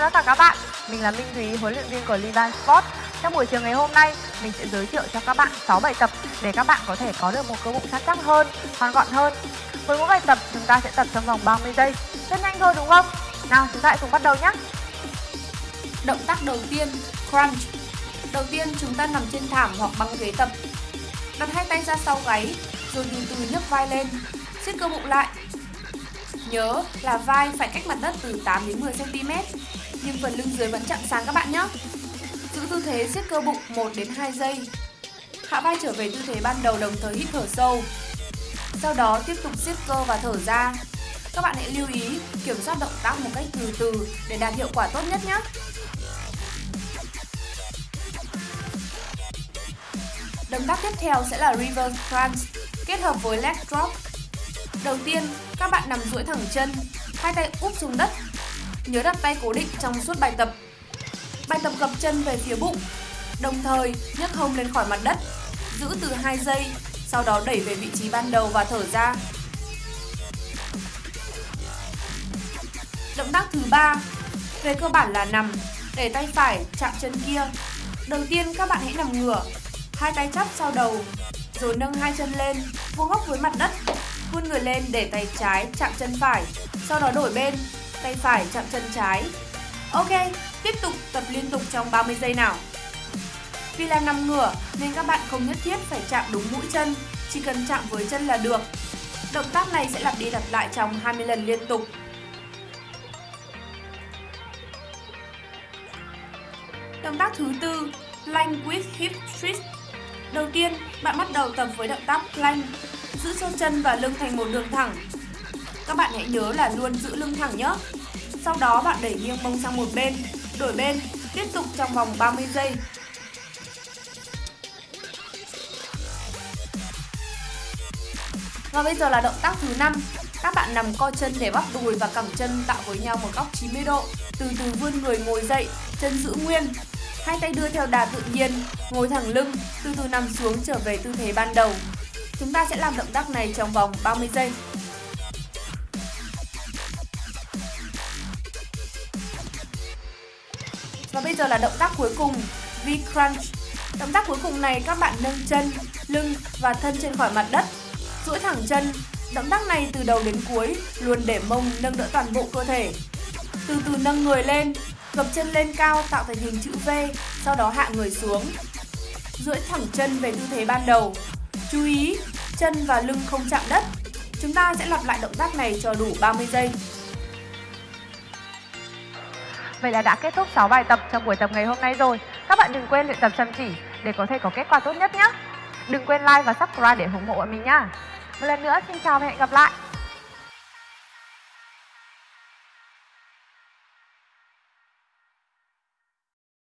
chào tất cả các bạn. Mình là Minh Thúy, huấn luyện viên của Liban Sport Trong buổi chiều ngày hôm nay, mình sẽ giới thiệu cho các bạn 6 bài tập để các bạn có thể có được một cơ bụng săn chắc hơn, hoàn gọn hơn. Với mỗi bài tập, chúng ta sẽ tập trong vòng 30 giây. Rất nhanh thôi đúng không? Nào, chúng ta hãy cùng bắt đầu nhé. Động tác đầu tiên, crunch. Đầu tiên chúng ta nằm trên thảm hoặc băng ghế tập. Đặt hai tay ra sau gáy, rồi từ từ nhấc vai lên. Siết cơ bụng lại. Nhớ là vai phải cách mặt đất từ 8 đến 10 cm, nhưng phần lưng dưới vẫn chạm sàn các bạn nhé. Giữ tư thế siết cơ bụng 1 đến 2 giây. Hạ vai trở về tư thế ban đầu đồng thời hít thở sâu. Sau đó tiếp tục siết cơ và thở ra. Các bạn hãy lưu ý kiểm soát động tác một cách từ từ để đạt hiệu quả tốt nhất nhé. Động tác tiếp theo sẽ là reverse crunch kết hợp với leg drop Đầu tiên, các bạn nằm duỗi thẳng chân, hai tay úp xuống đất. Nhớ đặt tay cố định trong suốt bài tập. Bài tập gập chân về phía bụng, đồng thời nhấc hông lên khỏi mặt đất, giữ từ 2 giây, sau đó đẩy về vị trí ban đầu và thở ra. Động tác thứ ba, về cơ bản là nằm, để tay phải chạm chân kia. Đầu tiên các bạn hãy nằm ngửa, hai tay chắp sau đầu, rồi nâng hai chân lên, vuông góc với mặt đất Vươn người lên để tay trái chạm chân phải, sau đó đổi bên, tay phải chạm chân trái. Ok, tiếp tục tập liên tục trong 30 giây nào. Vì là nằm ngửa nên các bạn không nhất thiết phải chạm đúng mũi chân, chỉ cần chạm với chân là được. Động tác này sẽ lặp đi lặp lại trong 20 lần liên tục. Động tác thứ tư, plank with hip twist. Đầu tiên, bạn bắt đầu tập với động tác plank giữ cho chân và lưng thành một đường thẳng. Các bạn hãy nhớ là luôn giữ lưng thẳng nhé. Sau đó bạn đẩy nghiêng mông sang một bên, đổi bên, tiếp tục trong vòng 30 giây. Và bây giờ là động tác thứ 5. Các bạn nằm co chân để bắp đùi và cẳng chân tạo với nhau một góc 90 độ. Từ từ vươn người ngồi dậy, chân giữ nguyên. Hai tay đưa theo đà tự nhiên, ngồi thẳng lưng, từ từ nằm xuống trở về tư thế ban đầu. Chúng ta sẽ làm động tác này trong vòng 30 giây. Và bây giờ là động tác cuối cùng, V-Crunch. Động tác cuối cùng này các bạn nâng chân, lưng và thân trên khỏi mặt đất. duỗi thẳng chân. Động tác này từ đầu đến cuối luôn để mông nâng đỡ toàn bộ cơ thể. Từ từ nâng người lên, gập chân lên cao tạo thành hình chữ V, sau đó hạ người xuống. duỗi thẳng chân về tư thế ban đầu, Chú ý, chân và lưng không chạm đất. Chúng ta sẽ lặp lại động tác này cho đủ 30 giây. Vậy là đã kết thúc 6 bài tập trong buổi tập ngày hôm nay rồi. Các bạn đừng quên luyện tập chăm chỉ để có thể có kết quả tốt nhất nhé. Đừng quên like và subscribe để ủng hộ bọn mình nhá. Một lần nữa, xin chào và hẹn gặp lại.